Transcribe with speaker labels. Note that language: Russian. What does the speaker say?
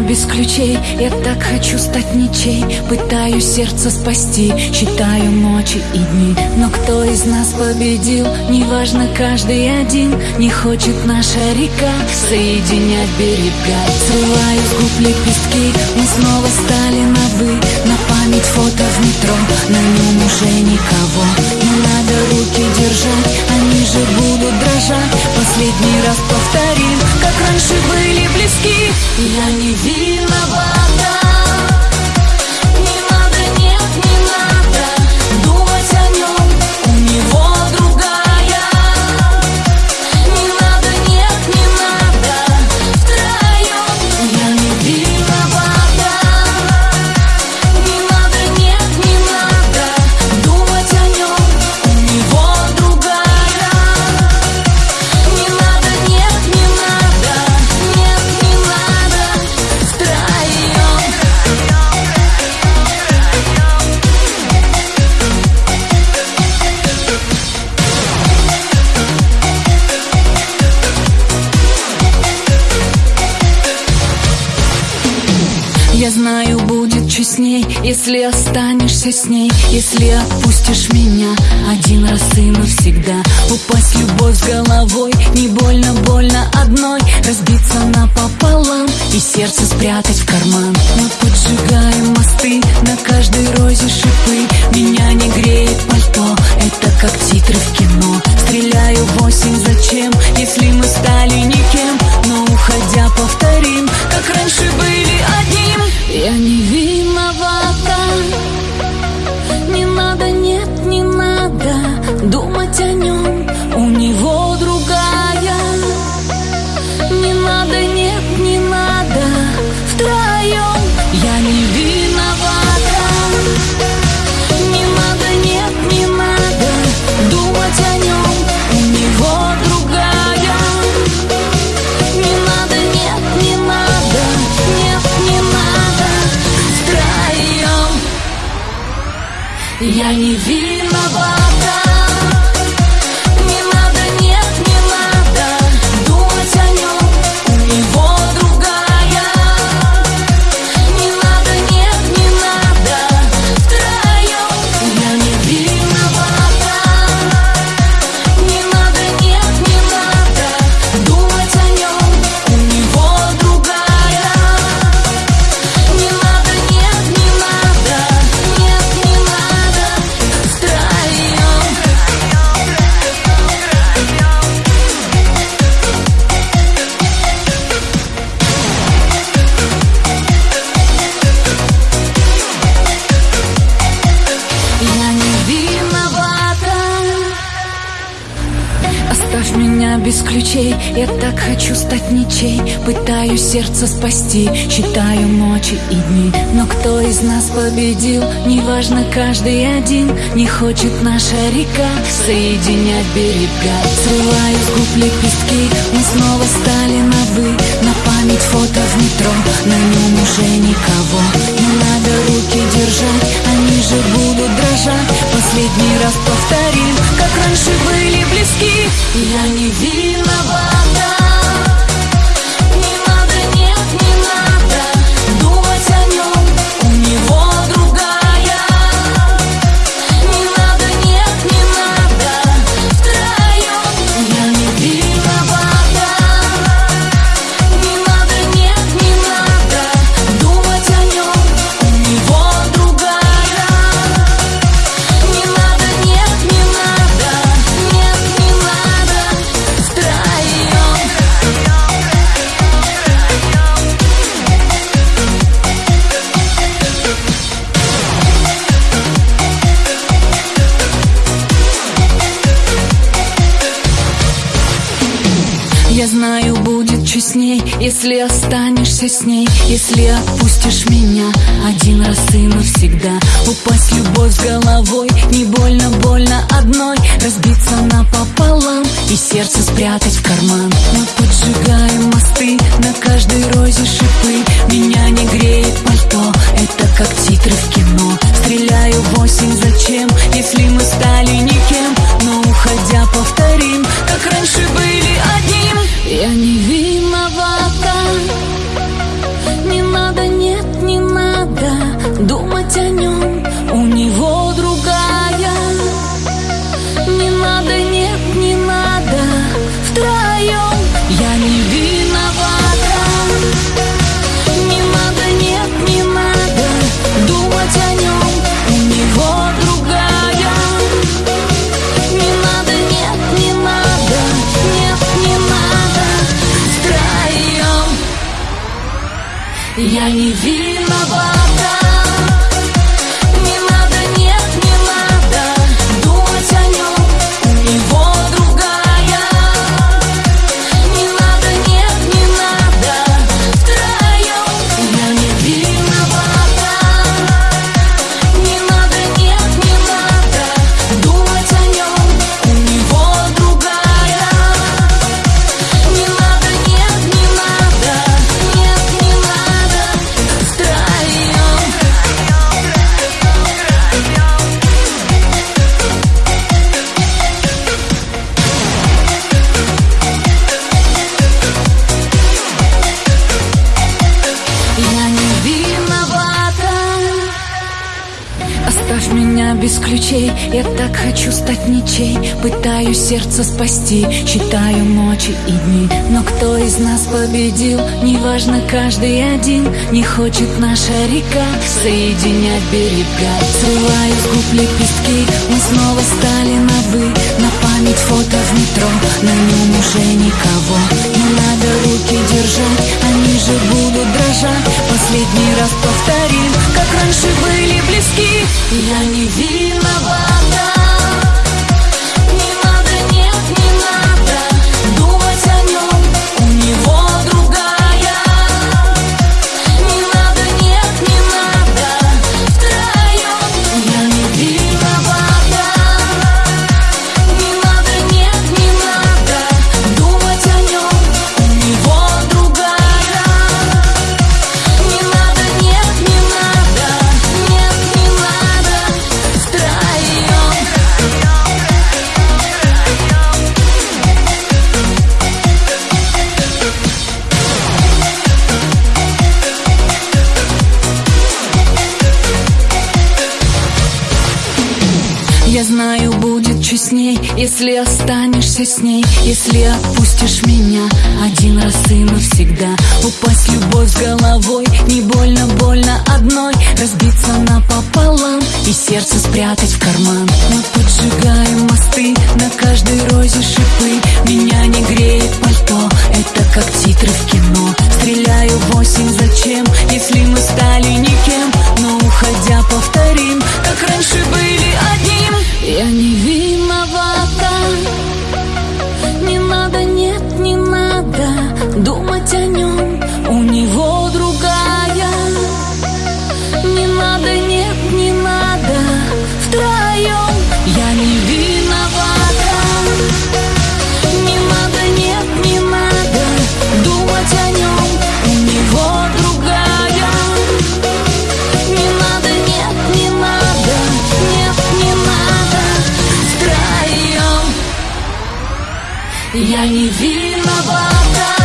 Speaker 1: без ключей. Я так хочу стать ничей. Пытаюсь сердце спасти. Считаю ночи и дни. Но кто из нас победил? Неважно, каждый один. Не хочет наша река. Соединять берега. Срываю с губ лепестки. Мы снова стали на «вы» На память фото в метро. На нем уже никого. Не надо руки держать. Они же будут дрожать. Последний раз повторим раньше были близки Я не виновата если останешься с ней Если отпустишь меня один раз и навсегда я не виновата. Не надо, нет, не надо Думать о нем, у него другая. Не надо, нет, не надо Нет, не надо. Втроем Я не виновата ключей. Я так хочу стать ничей. Пытаюсь сердце спасти. Считаю ночи и дни. Но кто из нас победил? Неважно, каждый один. Не хочет наша река. Соединять берега. Срываю с губ лепестки. Мы снова стали на «вы» На память фото в метро. На нем уже никого. Не надо руки держать. Они же будут дрожать. Последний раз повторим Как раньше были близки. Я не виновата если останешься с ней Если отпустишь меня один раз и навсегда. Упасть любовь с головой, не больно, больно одной. Разбиться напополам и сердце спрятать в карман. Мы поджигаем мосты, на каждой розе шипы. Меня не греет пальто, это как титры в кино. Стреляю в осень, зачем, если мы стали Я не виновата без ключей. Я так хочу стать ничей. Пытаюсь сердце спасти. Считаю ночи и дни. Но кто из нас победил? Неважно, каждый один. Не хочет наша река Соединять берега. Срываю с губ лепестки. Мы снова стали на «вы» На память фото в метро. На нем уже никого. Не надо руки держать Я не виновата если останешься с ней Если отпустишь меня один раз и навсегда. Упасть любовь с головой, не больно, больно одной. Разбиться напополам и сердце спрятать в карман. Мы поджигаем мосты, на каждой розе шипы. Меня не греет пальто, это Я не виновата